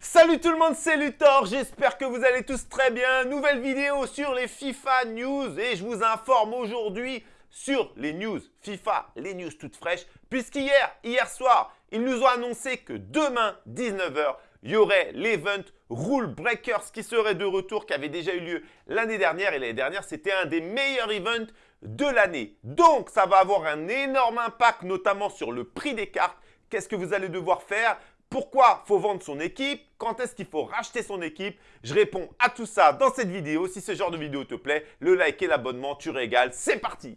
Salut tout le monde, c'est Luthor, j'espère que vous allez tous très bien. Nouvelle vidéo sur les FIFA News et je vous informe aujourd'hui sur les news FIFA, les news toutes fraîches, puisqu'hier, hier soir, ils nous ont annoncé que demain, 19h, il y aurait l'event Rule Breakers qui serait de retour, qui avait déjà eu lieu l'année dernière. Et l'année dernière, c'était un des meilleurs events de l'année. Donc, ça va avoir un énorme impact, notamment sur le prix des cartes. Qu'est-ce que vous allez devoir faire? Pourquoi faut vendre son équipe? Quand est-ce qu'il faut racheter son équipe? Je réponds à tout ça dans cette vidéo. Si ce genre de vidéo te plaît, le like et l'abonnement, tu régales. C'est parti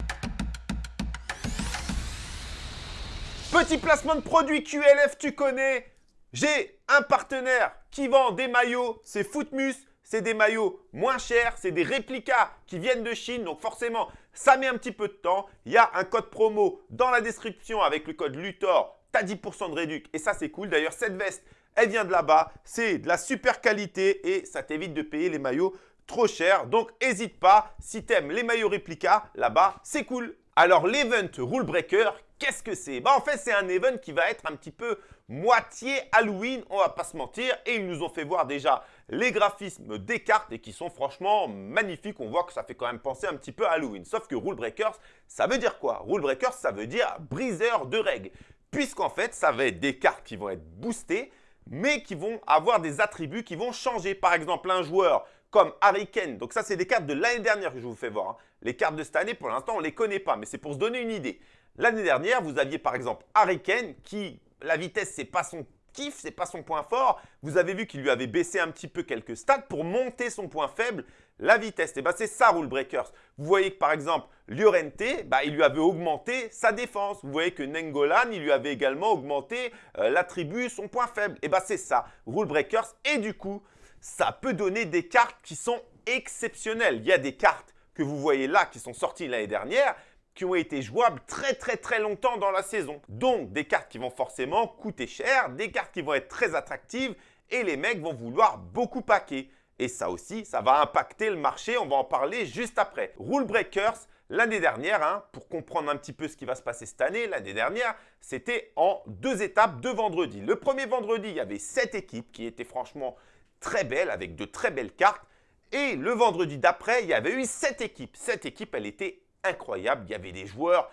Petit placement de produit QLF, tu connais? J'ai un partenaire qui vend des maillots, c'est Footmus. C'est des maillots moins chers, c'est des réplicas qui viennent de Chine. Donc forcément, ça met un petit peu de temps. Il y a un code promo dans la description avec le code LUTOR tu 10% de réduc et ça c'est cool. D'ailleurs, cette veste, elle vient de là-bas. C'est de la super qualité et ça t'évite de payer les maillots trop cher. Donc, n'hésite pas. Si tu aimes les maillots réplica, là-bas, c'est cool. Alors, l'event Rule Breaker, qu'est-ce que c'est? Bah, En fait, c'est un event qui va être un petit peu moitié Halloween, on va pas se mentir. Et ils nous ont fait voir déjà les graphismes des cartes et qui sont franchement magnifiques. On voit que ça fait quand même penser un petit peu à Halloween. Sauf que Rule Breakers, ça veut dire quoi? Rule Breakers, ça veut dire briseur de règles puisqu'en fait, ça va être des cartes qui vont être boostées, mais qui vont avoir des attributs qui vont changer. Par exemple, un joueur comme Harry Kane, donc ça, c'est des cartes de l'année dernière que je vous fais voir. Hein. Les cartes de cette année, pour l'instant, on ne les connaît pas, mais c'est pour se donner une idée. L'année dernière, vous aviez par exemple Harry Kane qui, la vitesse, c'est pas son kiff, c'est pas son point fort. Vous avez vu qu'il lui avait baissé un petit peu quelques stats pour monter son point faible la vitesse. Et eh ben, c'est ça Rule Breakers. Vous voyez que par exemple, Llorente, bah, il lui avait augmenté sa défense. Vous voyez que Nengolan, il lui avait également augmenté euh, l'attribut, son point faible. Et eh ben, c'est ça, Rule Breakers. Et du coup, ça peut donner des cartes qui sont exceptionnelles. Il y a des cartes que vous voyez là qui sont sorties l'année dernière qui ont été jouables très très très longtemps dans la saison. Donc des cartes qui vont forcément coûter cher, des cartes qui vont être très attractives et les mecs vont vouloir beaucoup paquer. Et ça aussi, ça va impacter le marché. On va en parler juste après. Rule Breakers, l'année dernière, hein, pour comprendre un petit peu ce qui va se passer cette année, l'année dernière, c'était en deux étapes, deux vendredis. Le premier vendredi, il y avait sept équipes qui étaient franchement très belles, avec de très belles cartes. Et le vendredi d'après, il y avait eu sept équipes. Cette équipe, elle était incroyable. Il y avait des joueurs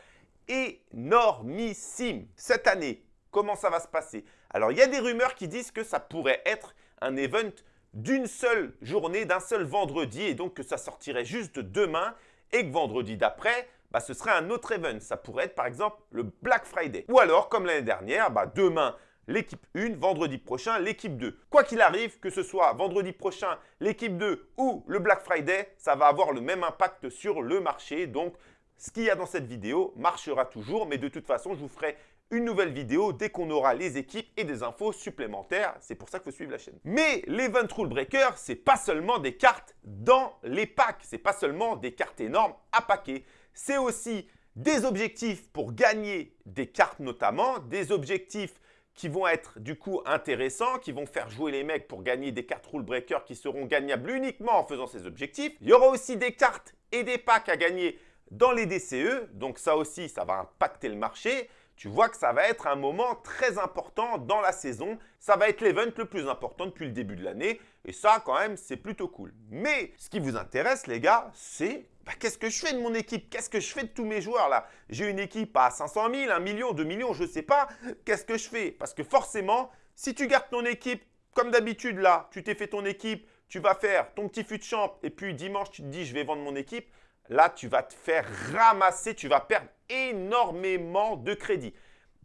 énormissimes. Cette année, comment ça va se passer? Alors, il y a des rumeurs qui disent que ça pourrait être un event d'une seule journée, d'un seul vendredi, et donc que ça sortirait juste demain, et que vendredi d'après, bah, ce serait un autre event. Ça pourrait être par exemple le Black Friday. Ou alors, comme l'année dernière, bah, demain, l'équipe 1, vendredi prochain, l'équipe 2. Quoi qu'il arrive, que ce soit vendredi prochain, l'équipe 2 ou le Black Friday, ça va avoir le même impact sur le marché. Donc, ce qu'il y a dans cette vidéo marchera toujours, mais de toute façon, je vous ferai une nouvelle vidéo dès qu'on aura les équipes et des infos supplémentaires. C'est pour ça qu'il faut suivre la chaîne. Mais l'Event Rule Breaker, c'est pas seulement des cartes dans les packs. C'est pas seulement des cartes énormes à paquer. C'est aussi des objectifs pour gagner des cartes notamment, des objectifs qui vont être du coup intéressants, qui vont faire jouer les mecs pour gagner des cartes Rule Breaker qui seront gagnables uniquement en faisant ces objectifs. Il y aura aussi des cartes et des packs à gagner dans les DCE, donc ça aussi, ça va impacter le marché tu vois que ça va être un moment très important dans la saison. Ça va être l'event le plus important depuis le début de l'année. Et ça, quand même, c'est plutôt cool. Mais ce qui vous intéresse, les gars, c'est bah, qu'est-ce que je fais de mon équipe? Qu'est-ce que je fais de tous mes joueurs là? J'ai une équipe à 500 000, 1 million, 2 millions, je ne sais pas. Qu'est-ce que je fais? Parce que forcément, si tu gardes ton équipe comme d'habitude là, tu t'es fait ton équipe, tu vas faire ton petit fut de champ et puis dimanche, tu te dis je vais vendre mon équipe là, tu vas te faire ramasser, tu vas perdre énormément de crédit.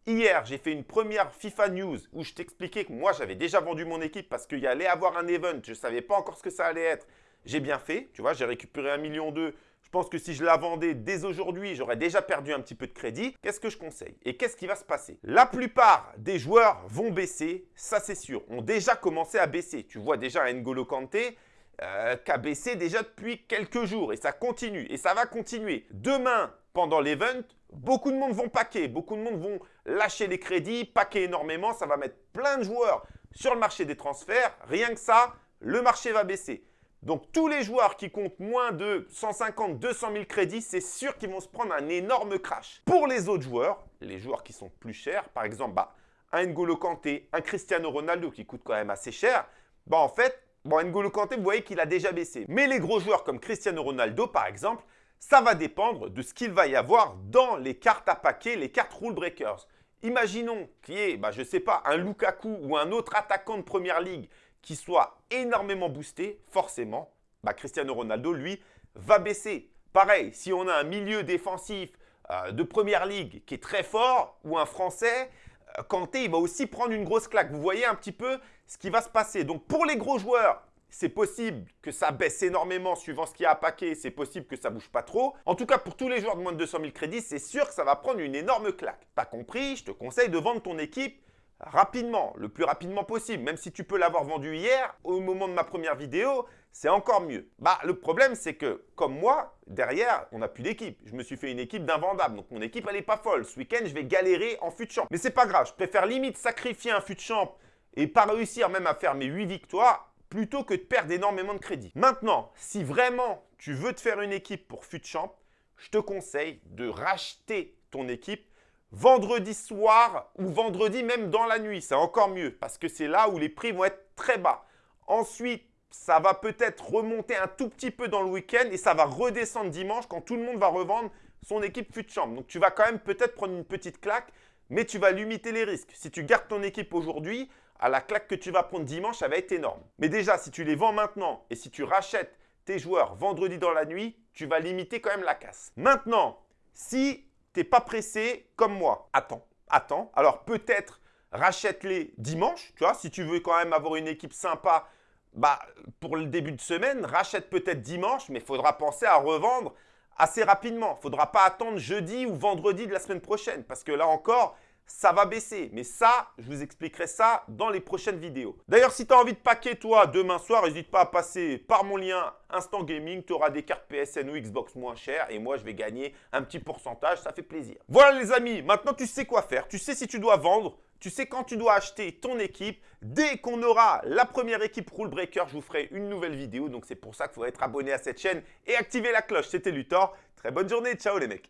Hier, j'ai fait une première FIFA News où je t'expliquais que moi, j'avais déjà vendu mon équipe parce qu'il y allait avoir un event. Je ne savais pas encore ce que ça allait être. J'ai bien fait, tu vois, j'ai récupéré un million d'eux. Je pense que si je la vendais dès aujourd'hui, j'aurais déjà perdu un petit peu de crédit. Qu'est-ce que je conseille? Et qu'est-ce qui va se passer? La plupart des joueurs vont baisser, ça c'est sûr, ont déjà commencé à baisser. Tu vois déjà N'Golo Kanté, euh, qui a baissé déjà depuis quelques jours et ça continue et ça va continuer. Demain, pendant l'event, beaucoup de monde vont paquer, beaucoup de monde vont lâcher les crédits, paquer énormément, ça va mettre plein de joueurs sur le marché des transferts. Rien que ça, le marché va baisser. Donc tous les joueurs qui comptent moins de 150, 200 000 crédits, c'est sûr qu'ils vont se prendre un énorme crash. Pour les autres joueurs, les joueurs qui sont plus chers, par exemple, bah, un N'Golo Kanté, un Cristiano Ronaldo qui coûte quand même assez cher, bah en fait, bon, N'Golo Kanté, vous voyez qu'il a déjà baissé. Mais les gros joueurs comme Cristiano Ronaldo, par exemple, ça va dépendre de ce qu'il va y avoir dans les cartes à paquet, les cartes rule breakers. Imaginons qu'il y ait, bah, je ne sais pas, un Lukaku ou un autre attaquant de Première Ligue qui soit énormément boosté, forcément, bah, Cristiano Ronaldo, lui, va baisser. Pareil, si on a un milieu défensif euh, de Première Ligue qui est très fort, ou un Français, euh, Kanté, il va aussi prendre une grosse claque. Vous voyez un petit peu ce qui va se passer. Donc pour les gros joueurs, c'est possible que ça baisse énormément suivant ce qu'il y a à paquet, c'est possible que ça bouge pas trop. En tout cas, pour tous les joueurs de moins de 200 000 crédits, c'est sûr que ça va prendre une énorme claque. Pas compris, je te conseille de vendre ton équipe rapidement, le plus rapidement possible. Même si tu peux l'avoir vendu hier, au moment de ma première vidéo, c'est encore mieux. Bah, le problème, c'est que, comme moi, derrière, on n'a plus d'équipe. Je me suis fait une équipe d'invendable, donc mon équipe, elle n'est pas folle. Ce week-end, je vais galérer en fut de champ. Mais c'est pas grave, je préfère limite sacrifier un fut de champ et pas réussir même à faire mes 8 victoires plutôt que de perdre énormément de crédit. Maintenant, si vraiment tu veux te faire une équipe pour fut champ, je te conseille de racheter ton équipe vendredi soir ou vendredi même dans la nuit. C'est encore mieux parce que c'est là où les prix vont être très bas. Ensuite, ça va peut-être remonter un tout petit peu dans le week-end et ça va redescendre dimanche quand tout le monde va revendre son équipe fut. Donc, tu vas quand même peut-être prendre une petite claque, mais tu vas limiter les risques. Si tu gardes ton équipe aujourd'hui, à la claque que tu vas prendre dimanche, ça va être énorme. Mais déjà, si tu les vends maintenant et si tu rachètes tes joueurs vendredi dans la nuit, tu vas limiter quand même la casse. Maintenant, si pas pressé comme moi, attends, attends. Alors peut-être rachète-les dimanche, tu vois, si tu veux quand même avoir une équipe sympa bah, pour le début de semaine, rachète peut-être dimanche, mais faudra penser à revendre assez rapidement. Faudra pas attendre jeudi ou vendredi de la semaine prochaine parce que là encore, ça va baisser. Mais ça, je vous expliquerai ça dans les prochaines vidéos. D'ailleurs, si tu as envie de paquer, toi, demain soir, n'hésite pas à passer par mon lien Instant Gaming. Tu auras des cartes PSN ou Xbox moins chères et moi, je vais gagner un petit pourcentage. Ça fait plaisir. Voilà les amis, maintenant tu sais quoi faire. Tu sais si tu dois vendre. Tu sais quand tu dois acheter ton équipe. Dès qu'on aura la première équipe Rule Breaker, je vous ferai une nouvelle vidéo. Donc, c'est pour ça qu'il faut être abonné à cette chaîne et activer la cloche. C'était Luthor. Très bonne journée. Ciao les mecs.